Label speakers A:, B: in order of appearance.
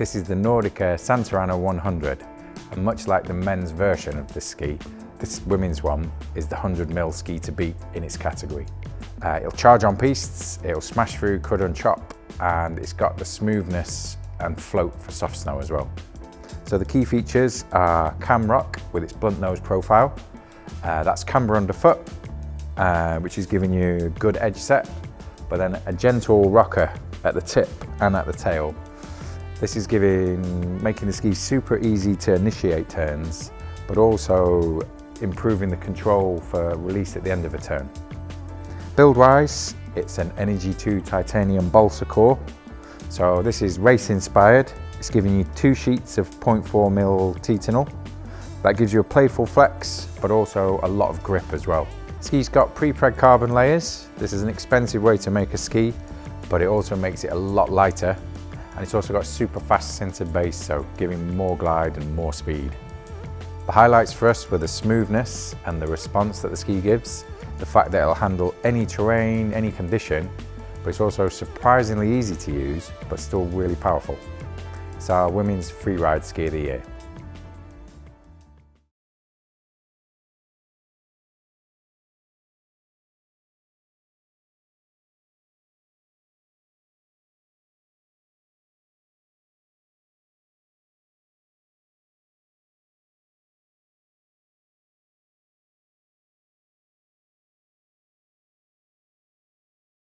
A: This is the Nordica Santa Ana 100 and much like the men's version of this ski, this women's one is the 100mm ski to beat in its category. Uh, it'll charge on pistes, it'll smash through crud and chop and it's got the smoothness and float for soft snow as well. So the key features are Camrock with its blunt nose profile. Uh, that's camber underfoot, uh, which is giving you a good edge set, but then a gentle rocker at the tip and at the tail. This is giving, making the ski super easy to initiate turns, but also improving the control for release at the end of a turn. Build-wise, it's an Energy 2 titanium balsa core. So this is race inspired. It's giving you two sheets of 0.4mm Titanal. That gives you a playful flex, but also a lot of grip as well. Ski's got pre-preg carbon layers. This is an expensive way to make a ski, but it also makes it a lot lighter. And it's also got super fast sintered base, so giving more glide and more speed. The highlights for us were the smoothness and the response that the ski gives, the fact that it'll handle any terrain, any condition, but it's also surprisingly easy to use, but still really powerful. It's our women's freeride ski of the year.